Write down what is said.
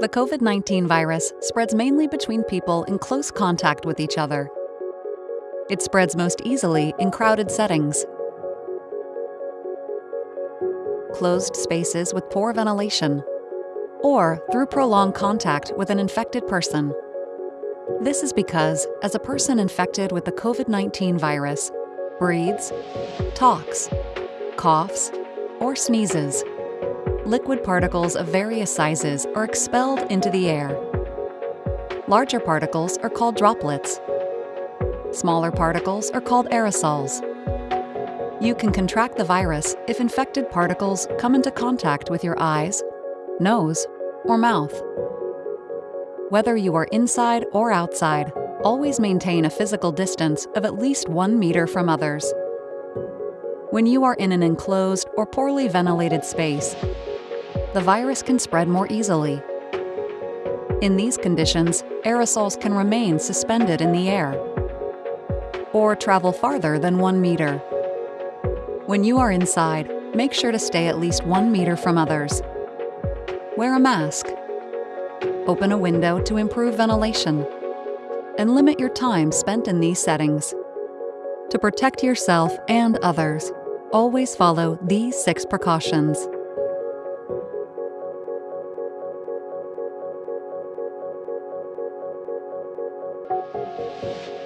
The COVID 19 virus spreads mainly between people in close contact with each other. It spreads most easily in crowded settings, closed spaces with poor ventilation, or through prolonged contact with an infected person. This is because, as a person infected with the COVID 19 virus breathes, talks, coughs, or sneezes, liquid particles of various sizes are expelled into the air. Larger particles are called droplets. Smaller particles are called aerosols. You can contract the virus if infected particles come into contact with your eyes, nose, or mouth. Whether you are inside or outside, always maintain a physical distance of at least one meter from others. When you are in an enclosed or poorly ventilated space, the virus can spread more easily. In these conditions, aerosols can remain suspended in the air or travel farther than one meter. When you are inside, make sure to stay at least one meter from others. Wear a mask. Open a window to improve ventilation. And limit your time spent in these settings. To protect yourself and others, always follow these six precautions. Música